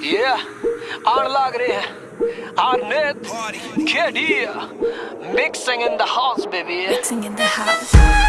Yeah, आण लाग रहे हैं Arnett, Kedia, mixing in the house, baby. Mixing in the house.